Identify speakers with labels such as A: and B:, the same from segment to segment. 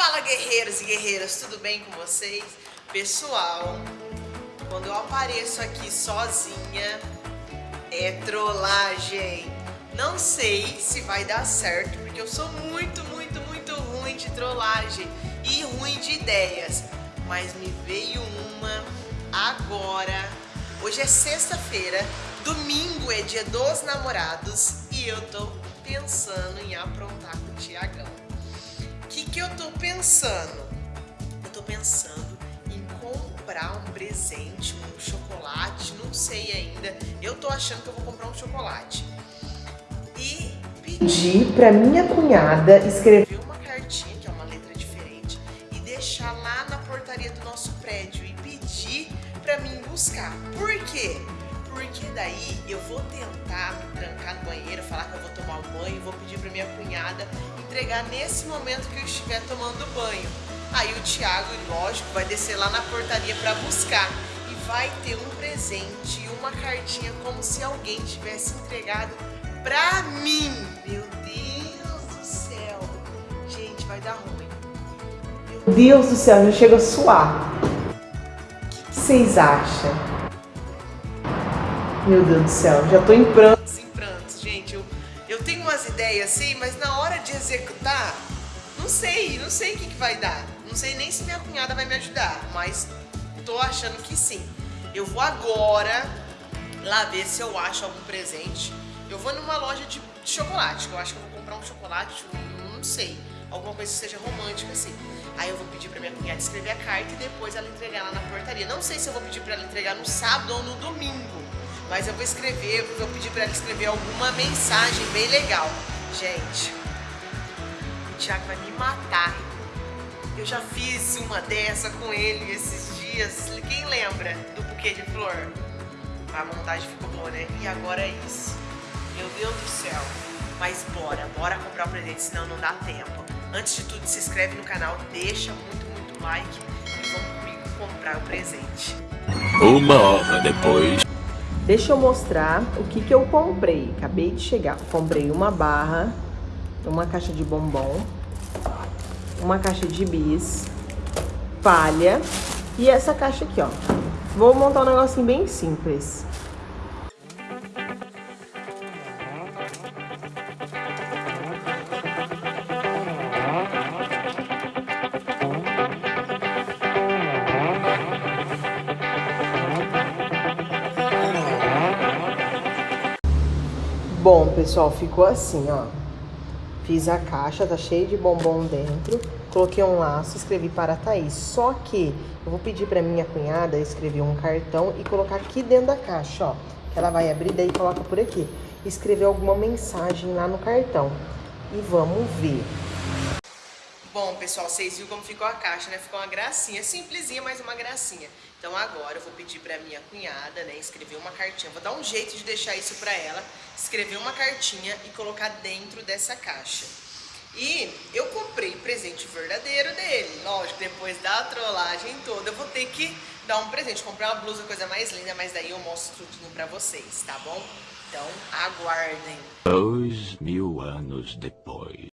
A: Fala guerreiros e guerreiras, tudo bem com vocês? Pessoal, quando eu apareço aqui sozinha, é trollagem. Não sei se vai dar certo, porque eu sou muito, muito, muito ruim de trollagem e ruim de ideias. Mas me veio uma agora. Hoje é sexta-feira, domingo é dia dos namorados e eu tô pensando em aprontar com o Tiagão. O que, que eu tô pensando? Eu tô pensando em comprar um presente, um chocolate, não sei ainda. Eu tô achando que eu vou comprar um chocolate. E pedir pra minha cunhada escrever uma cartinha, que é uma letra diferente, e deixar lá na portaria do nosso prédio e pedir pra mim buscar. Por quê? Porque daí eu vou tentar me trancar no banheiro, falar que eu vou tomar um banho, vou pedir pra minha cunhada entregar nesse momento que eu estiver tomando banho. Aí o Thiago, lógico, vai descer lá na portaria pra buscar e vai ter um presente e uma cartinha como se alguém tivesse entregado pra mim. Meu Deus do céu. Gente, vai dar ruim. Meu Deus do céu, já chega a suar. O que vocês acham? Meu Deus do céu, já tô em prantos, em prantos, gente. Eu, eu tenho umas ideias assim, mas na hora de executar, não sei, não sei o que, que vai dar. Não sei nem se minha cunhada vai me ajudar, mas tô achando que sim. Eu vou agora lá ver se eu acho algum presente. Eu vou numa loja de chocolate, que eu acho que eu vou comprar um chocolate, não sei, alguma coisa que seja romântica assim. Aí eu vou pedir pra minha cunhada escrever a carta e depois ela entregar lá na portaria. Não sei se eu vou pedir pra ela entregar no sábado ou no domingo. Mas eu vou escrever, vou pedir pra ela escrever alguma mensagem bem legal. Gente, o Thiago vai me matar. Eu já fiz uma dessa com ele esses dias. Quem lembra do buquê de flor? A montagem ficou boa, né? E agora é isso. Meu Deus do céu. Mas bora, bora comprar o presente, senão não dá tempo. Antes de tudo, se inscreve no canal, deixa muito, muito like e vamos comigo comprar o presente.
B: Uma hora depois.
A: Deixa eu mostrar o que, que eu comprei. Acabei de chegar. Comprei uma barra, uma caixa de bombom, uma caixa de bis, palha e essa caixa aqui, ó. Vou montar um negocinho bem simples. Bom, pessoal, ficou assim, ó. Fiz a caixa, tá cheio de bombom dentro. Coloquei um laço, escrevi para a Thaís. Só que eu vou pedir pra minha cunhada escrever um cartão e colocar aqui dentro da caixa, ó. Que ela vai abrir, daí coloca por aqui. Escrever alguma mensagem lá no cartão. E vamos ver. Bom, pessoal, vocês viram como ficou a caixa, né? Ficou uma gracinha, simplesinha, mas uma gracinha. Então agora eu vou pedir pra minha cunhada, né, escrever uma cartinha. Vou dar um jeito de deixar isso pra ela, escrever uma cartinha e colocar dentro dessa caixa. E eu comprei presente verdadeiro dele. Lógico, depois da trollagem toda, eu vou ter que dar um presente. Comprei uma blusa, coisa mais linda, mas daí eu mostro tudinho pra vocês, tá bom? Então, aguardem.
B: Dois mil anos depois.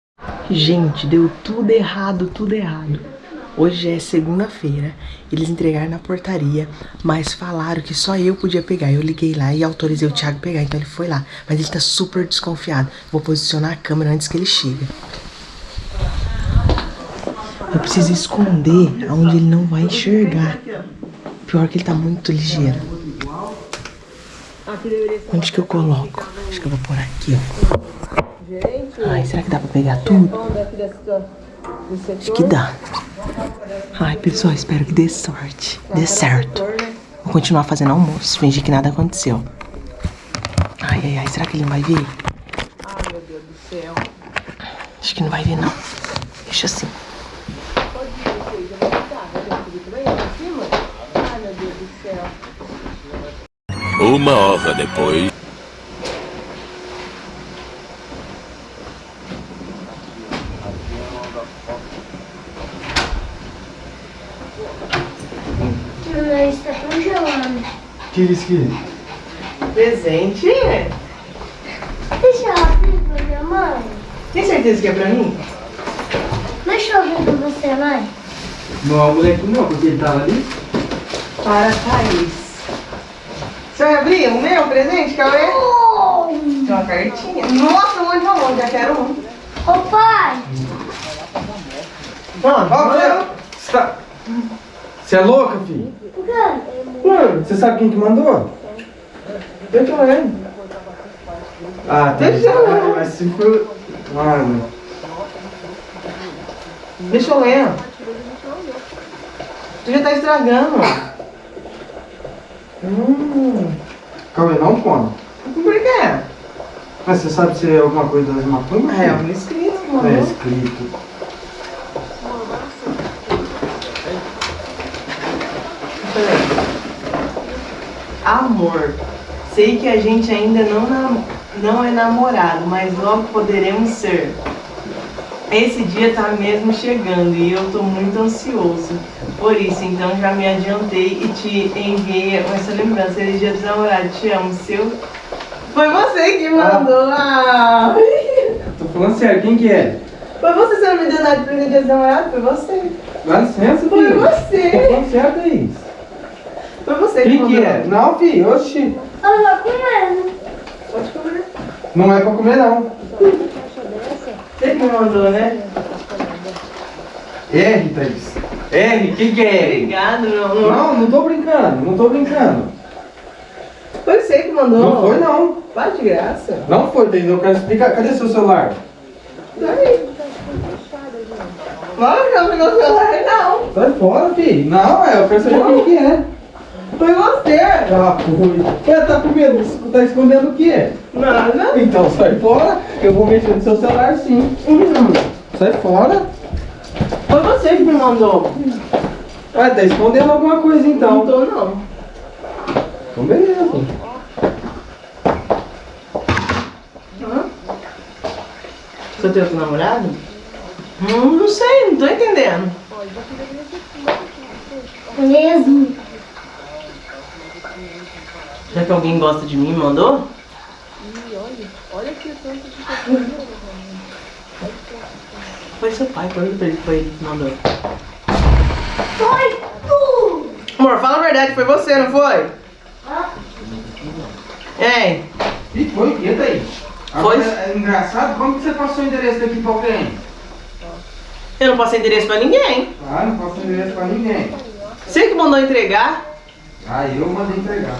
A: Gente, deu tudo errado, tudo errado. Hoje é segunda-feira, eles entregaram na portaria, mas falaram que só eu podia pegar. Eu liguei lá e autorizei o Thiago pegar, então ele foi lá. Mas ele tá super desconfiado. Vou posicionar a câmera antes que ele chegue. Eu preciso esconder onde ele não vai enxergar. Pior que ele tá muito ligeiro. Onde que eu coloco? Acho que eu vou pôr aqui, ó. Ai, será que dá pra pegar tudo? Acho que dá. Ai, pessoal, espero que dê sorte. Dê certo. Vou continuar fazendo almoço, fingir que nada aconteceu. Ai, ai, ai, será que ele não vai ver? Ai, meu Deus do céu. Acho que não vai ver, não. Deixa assim.
B: Uma hora depois.
C: Mamãe está congelando.
D: Tira isso aqui.
A: Presente?
C: Deixa eu abrir pra minha mãe.
A: Tem certeza que é pra mim?
C: Deixa eu abrir pra você, não?
D: Não é o moleque não, porque ele tava ali.
A: Para Thaís. Você vai abrir o meu presente, Cauê? Tem uma cartinha. Nossa, muito bom, já quero um.
C: Ô pai,
A: Mano,
D: Ó, você tá... Você é louca, filho? Mano, você sabe quem que mandou? Deixa eu ler. Ah, tá.
A: Deixa eu ler.
D: Mas se for... Mano...
A: deixa eu ler. Tu já tá estragando.
D: Hum... Calma aí, não come.
A: Por quê?
D: Mas você sabe se é alguma coisa das maconhas?
A: É, um escrito, mano.
D: É escrito.
A: Amor, sei que a gente ainda não, nam- não é namorado, mas logo poderemos ser. Esse dia tá mesmo chegando e eu tô muito ansioso. Por isso, então já me adiantei e te enviei essa lembrança. Feliz dia dos namorados, te amo, seu. Foi você que mandou. Ah.
D: Tô falando sério, quem que é?
A: Foi você, você não me deu nada de presente dia dos namorados? Foi você.
D: Dá licença,
A: Foi
D: filho.
A: você.
D: Tô falando sério, Thaís.
A: Foi você que
D: Quem
A: mandou.
D: que é? Não, filho, oxi.
C: Eu já comendo.
A: Pode comer.
D: Não é pra comer, não.
A: Você que me mandou, né?
D: R, Thaís. R, quem que é R?
A: Obrigado, meu amor.
D: Não, não tô brincando, não tô brincando.
A: Foi você que mandou.
D: Não foi, não.
A: Para de graça.
D: Não foi, Thaís, eu quero explicar. Cadê seu celular?
A: Daí. Que não pegou o celular, não.
D: Sai fora, filho. Não, é, eu quero saber quem que é.
A: Foi você.
D: Ah, foi. É, tá com medo? Tá escondendo o quê?
A: Nada.
D: Então sai fora, eu vou mexer no seu celular sim. Hum, Sai fora.
A: Foi você que me mandou.
D: Ah, tá escondendo alguma coisa
A: Não
D: então.
A: tô, não.
D: Então beleza.
A: Hã? Você tem outro namorado? Hum, não sei, não tô entendendo.
C: Mesmo.
A: Será que alguém gosta de mim e mandou? Foi seu pai, pergunta pra ele, foi ele que mandou.
C: Foi tu.
A: Amor, fala a verdade, foi você, não foi? Ei,
D: E foi que, Thaís?
A: Foi.
D: É engraçado, como que você passou o endereço daqui pra alguém?
A: eu não passei endereço pra ninguém.
D: Ah, não passou o endereço pra ninguém.
A: Você que mandou entregar?
D: Ah, eu mandei entregar.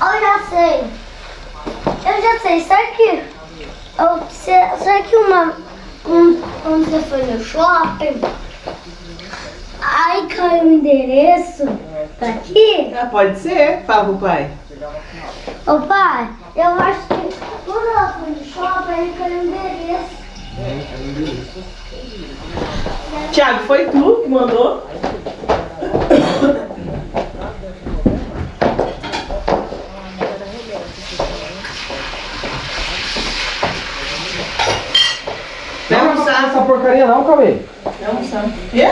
C: Eu já sei. Eu já sei. Será que. Eu, será que uma. Um, quando você foi no shopping. Aí caiu o endereço daqui.
A: Ah, pode ser. Fala pro pai.
C: Ô pai, eu acho que quando ela foi no shopping, aí caiu o endereço.
A: Thiago, foi tu que mandou? Vai
D: Não,
A: almoçar.
D: Porcaria não, Cauê.
A: Vai almoçar. Quê?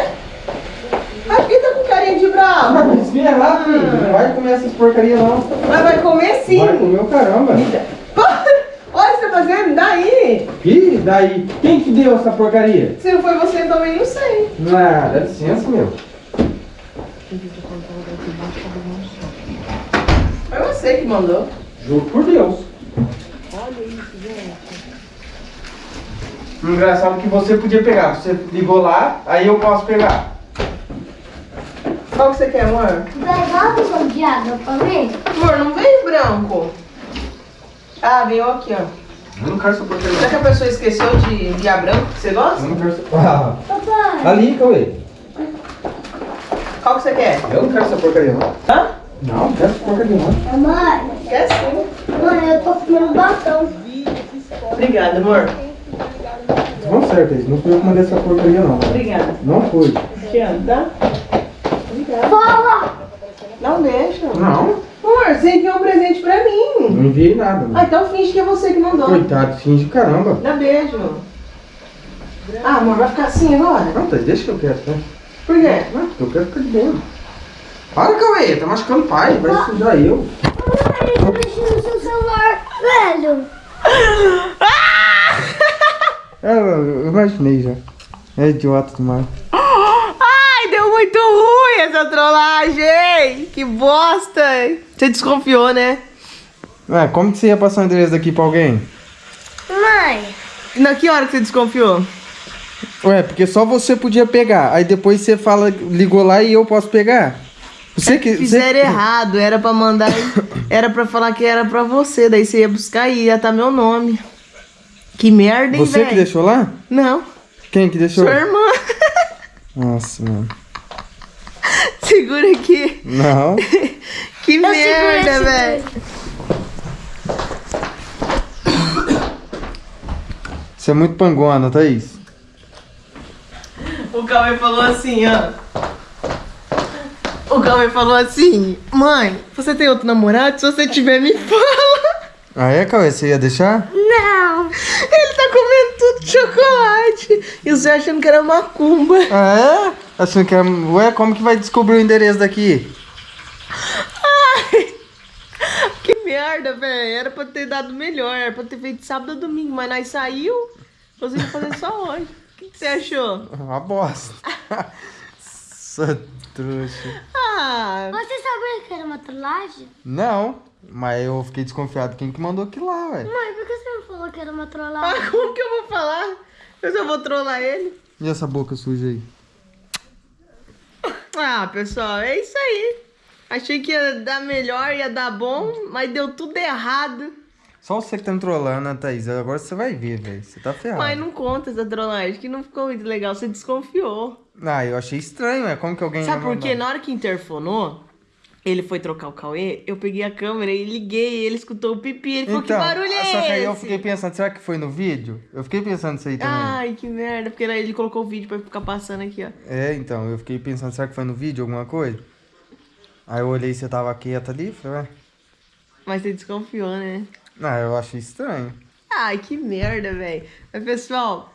A: Aqui tá com carinha de bravo.
D: Mas espera lá, filho. Não vai comer essas porcaria não.
A: Mas vai comer sim.
D: Vai comer o caramba.
A: Para! Olha o que você tá fazendo, daí.
D: Ih, daí? Quem que deu essa porcaria?
A: Se não foi você também, não sei.
D: Ah, dá licença, meu.
A: Foi você que mandou.
D: Juro por Deus. Engraçado que você podia pegar. Você ligou lá, aí eu posso pegar.
A: Qual que você quer, amor?
C: Vai dar uma de água pra mim?
A: Amor, não veio branco. Ah, veio aqui, ó.
D: Eu não quero essa porcaria.
A: Será que a pessoa esqueceu de guiar branco que você gosta?
D: Eu não quero essa... Ah,
C: Papai.
D: ali, Cauê.
A: Qual que você quer?
D: Eu não quero essa porcaria não.
A: Hã?
D: Não, não quero essa porcaria não.
C: Mãe,
A: Quer sim.
C: mãe, eu tô comendo batom.
A: Obrigada, amor.
D: Vamos certo, isso. Não fui eu que mandei essa porcaria não.
A: Obrigada.
D: Não foi.
A: Te amo, tá?
C: Fala!
A: Dá um beijo.
D: Não,
A: Amor, você enviou um presente pra mim.
D: não enviei nada.
A: Ah,
D: Não.
A: então finge que é você que mandou.
D: Coitado, finge caramba.
A: Dá beijo. Ah, amor, vai ficar assim agora?
D: Não, tá, deixa que eu quero, tá?
A: Por quê?
D: Não, porque eu quero ficar de boa. Para, Cauê, tá machucando o pai, vai sujar eu.
C: Mãe, eu mexi no seu celular, velho.
D: É, eu, eu imaginei já. É idiota demais.
A: Ai, deu muito da trollagem! Que bosta! Você desconfiou, né?
D: Ué, como que você ia passar o endereço daqui pra alguém?
C: Mãe,
A: Na que hora que você desconfiou?
D: Ué, porque só você podia pegar. Aí depois você fala, ligou lá e eu posso pegar. Você que.
A: Fizeram
D: você...
A: errado, era pra mandar. Era pra falar que era pra você, daí você ia buscar e ia estar meu nome. Que merda, hein,
D: Você que
A: velho?
D: deixou lá?
A: Não,
D: Quem que deixou?
A: sua irmã.
D: Nossa, mano.
A: Segura aqui.
D: Não.
A: Que
C: Eu
A: merda, velho.
D: Você é muito pangona, Thaís.
A: O Cauê falou assim, ó. O Cauê falou assim: Mãe, você tem outro namorado? Se você tiver, me fala.
D: Ah, é, Cauê? Você ia deixar?
C: não.
A: Ele tá comendo tudo de chocolate. E você achando que era macumba.
D: Ah, é? Achando que é... Ué, como que vai descobrir o endereço daqui?
A: Ai, que merda, velho. Era pra ter dado melhor. Era pra ter feito sábado ou domingo. Mas nós saiu. Você ia fazer só hoje. O que, que você achou?
D: Uma bosta. Sua trouxa.
A: Ah,
C: Você sabia que era uma trollagem?
D: Não, mas eu fiquei desconfiado quem que mandou aquilo lá, ué.
C: Mãe, por que você não falou que era uma trollagem?
A: ah, como que eu vou falar? Eu só vou trollar ele.
D: E essa boca suja aí?
A: Ah, pessoal, é isso aí. Achei que ia dar melhor, ia dar bom, mas deu tudo errado.
D: Só você que tá me trollando, né, Thaís? Agora você vai ver, velho. Você tá ferrado.
A: Mas não conta essa trollagem, que não ficou muito legal. Você desconfiou.
D: Ah, eu achei estranho, é Como que alguém
A: Sabe por quê? Na hora que interfonou, ele foi trocar o Cauê, eu peguei a câmera e liguei, ele escutou o pipi, ele falou, que barulho é
D: só que aí eu
A: esse?
D: fiquei pensando, será que foi no vídeo? Eu fiquei pensando nisso aí também.
A: Ai, que merda, porque daí ele colocou o vídeo pra ficar passando aqui, ó.
D: É, então, eu fiquei pensando, será que foi no vídeo alguma coisa? Aí eu olhei você tava quieta ali, falei, ué.
A: Mas você desconfiou, né?
D: Ah, eu achei estranho.
A: Ai, que merda, velho. Mas, pessoal,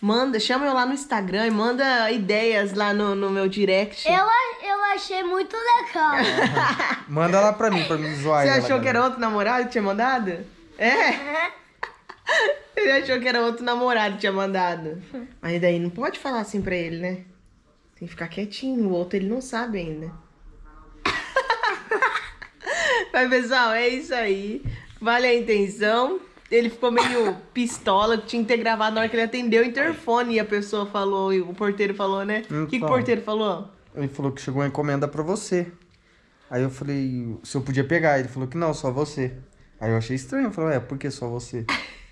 A: manda, chama eu lá no Instagram e manda ideias lá no, no meu direct.
C: Eu, eu achei muito legal.
D: Manda lá pra mim, pra me zoar
A: Você
D: ela,
A: achou que era outro namorado que tinha mandado? É? Ele achou que era outro namorado que tinha mandado. Mas daí não pode falar assim pra ele, né? Tem que ficar quietinho, o outro ele não sabe ainda. Mas, pessoal, é isso aí. Vale a intenção. Ele ficou meio pistola, tinha que ter gravado na hora que ele atendeu o interfone e a pessoa falou, e o porteiro falou, né? O que, que o
D: Então.
A: porteiro falou?
D: Ele falou que chegou uma encomenda pra você. Aí eu falei, se eu podia pegar. Ele falou que não, só você. Aí eu achei estranho. Eu falei, é, por que só você?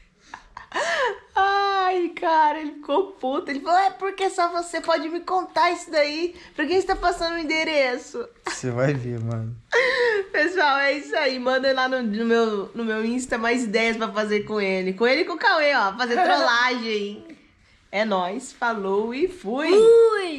A: Cara, ele ficou puto. Ele falou: é porque só você pode me contar isso daí. Pra quem está passando o endereço?
D: Você vai ver, mano.
A: Pessoal, é isso aí. Manda lá no, no meu, no meu Insta mais ideias pra fazer com ele. Com ele e com o Cauê, ó. Fazer trollagem. É nóis, falou e fui.
C: Ui!